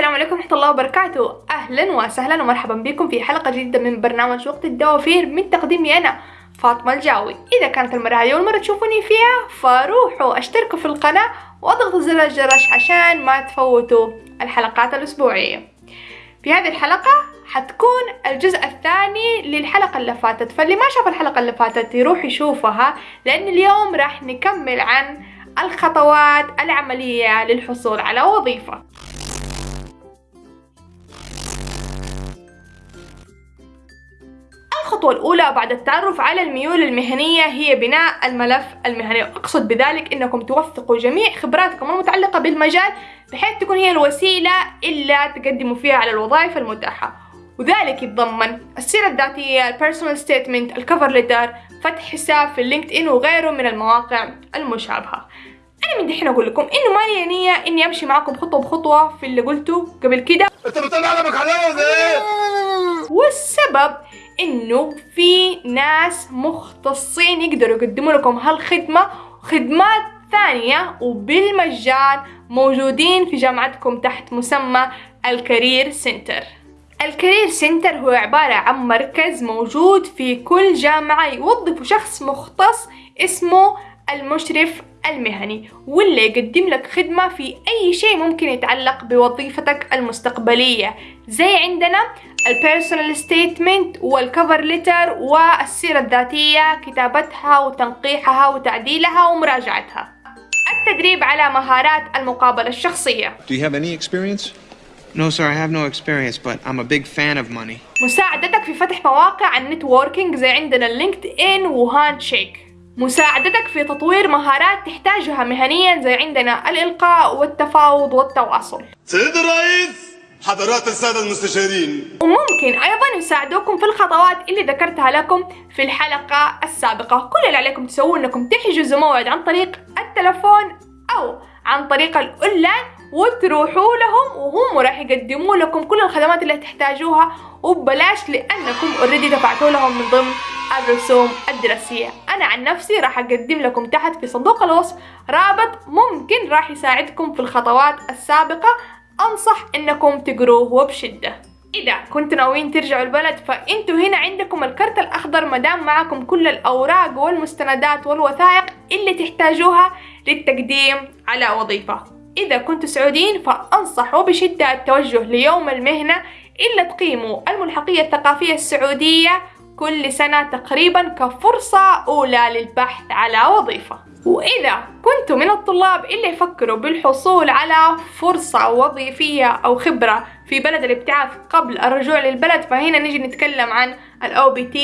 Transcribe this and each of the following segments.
الله وبركاته. أهلا وسهلا ومرحبا بكم في حلقة جديدة من برنامج وقت الدوافير من تقديمي أنا فاطمة الجاوي. إذا كانت المرة هذه أول مرة تشوفوني فيها فروحوا أشتركوا في القناة واضغطوا زر الجرس عشان ما تفوتوا الحلقات الأسبوعية. في هذه الحلقة حتكون الجزء الثاني للحلقة اللي فاتت. فاللي ما شاف الحلقة اللي فاتت يروح يشوفها لأن اليوم راح نكمل عن الخطوات العملية للحصول على وظيفة. الخطوة الأولى بعد التعرف على الميول المهنية هي بناء الملف المهني. وأقصد بذلك أنكم توثقوا جميع خبراتكم المتعلقة بالمجال بحيث تكون هي الوسيلة اللي تقدموا فيها على الوظائف المتاحة. وذلك يتضمن السيرة الذاتية ال personal statement ال cover letter فتح حساب في ال LinkedIn وغيره من المواقع المشابهة. أنا من دحين أقول لكم إنه ما لي نية إني أمشي معاكم خطوة بخطوة في اللي قلته قبل كده. أنت بتطلع علمك؟ والسبب إنه في ناس مختصين يقدروا يقدموا لكم هالخدمة خدمات ثانية وبالمجان موجودين في جامعتكم تحت مسمى ال career center. ال career center هو عبارة عن مركز موجود في كل جامعة يوظف شخص مختص اسمه المشرف المهني واللي يقدم لك خدمة في أي شيء ممكن يتعلق بوظيفتك المستقبلية زي عندنا ال personal statement وال cover letter والسيرة الذاتية كتابتها وتنقيحها وتعديلها ومراجعتها التدريب على مهارات المقابلة الشخصية Do you have any experience? No, sir, I have no experience, but I'm a big fan of money. مساعدتك في فتح مواقع ال networking زي عندنا ال LinkedIn و Handshake مساعدتك في تطوير مهارات تحتاجها مهنيا زي عندنا الإلقاء والتفاوض والتواصل. سيد الرئيس حضرات السادة المستشارين. وممكن أيضا يساعدوكم في الخطوات اللي ذكرتها لكم في الحلقة السابقة. كل اللي عليكم تسووه أنكم تحجزوا موعد عن طريق التلفون أو عن طريق الأونلاين وتروحوا لهم وهم راح يقدموا لكم كل الخدمات اللي تحتاجوها وببلاش لأنكم already دفعتوا لهم من ضمن الرسوم الدراسية. أنا عن نفسي راح أقدم لكم تحت في صندوق الوصف رابط ممكن راح يساعدكم في الخطوات السابقة. أنصح إنكم تقروه وبشدة إذا كنتوا ناويين ترجعوا البلد فأنتوا هنا عندكم الكرت الأخضر مدام معكم كل الأوراق والمستندات والوثائق اللي تحتاجوها للتقديم على وظيفة. إذا كنتوا سعوديين فأنصح وبشدة التوجه ليوم المهنة إلا تقيموا الملحقية الثقافية السعودية كل سنة تقريبا كفرصة أولى للبحث على وظيفة. وإذا كنتم من الطلاب اللي يفكروا بالحصول على فرصة وظيفية أو خبرة في بلد الابتعاث قبل الرجوع للبلد فهنا نجي نتكلم عن ال OPT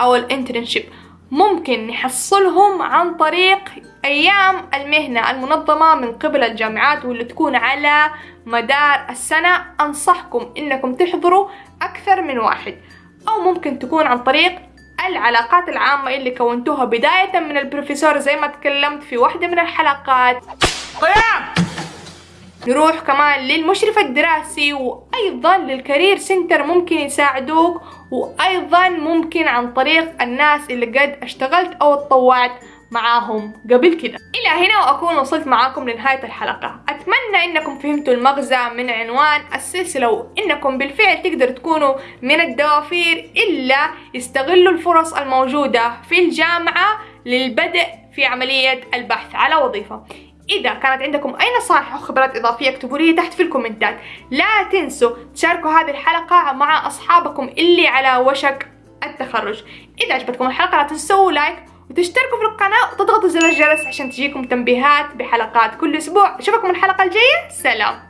أو ال internship ممكن نحصلهم عن طريق أيام المهنة المنظمة من قبل الجامعات واللي تكون على مدار السنة. أنصحكم إنكم تحضروا أكثر من واحد أو ممكن تكون عن طريق العلاقات العامة اللي كونتوها بداية من البروفيسور زي ما تكلمت في واحدة من الحلقات. نروح كمان للمشرف الدراسي وأيضا لل career center ممكن يساعدوك وأيضا ممكن عن طريق الناس اللي قد اشتغلت أو اتطوعت معاهم قبل كده. إلى هنا وأكون وصلت معاكم لنهاية الحلقة. أتمنى إنكم فهمتوا المغزى من عنوان السلسلة وإنكم بالفعل تقدروا تكونوا من الدوافير إلا يستغلوا الفرص الموجودة في الجامعة للبدء في عملية البحث. على وظيفة. إذا كانت عندكم أي نصائح أو خبرات إضافية اكتبوا لي تحت في الكومنتات. لا تنسوا تشاركوا هذه الحلقة مع أصحابكم اللي على وشك التخرج. إذا عجبتكم الحلقة لا تنسوا لايك وتشتركوا في القناة وتضغطوا زر الجرس عشان تجيكم تنبيهات بحلقات كل أسبوع. أشوفكم الحلقة الجاية. سلام.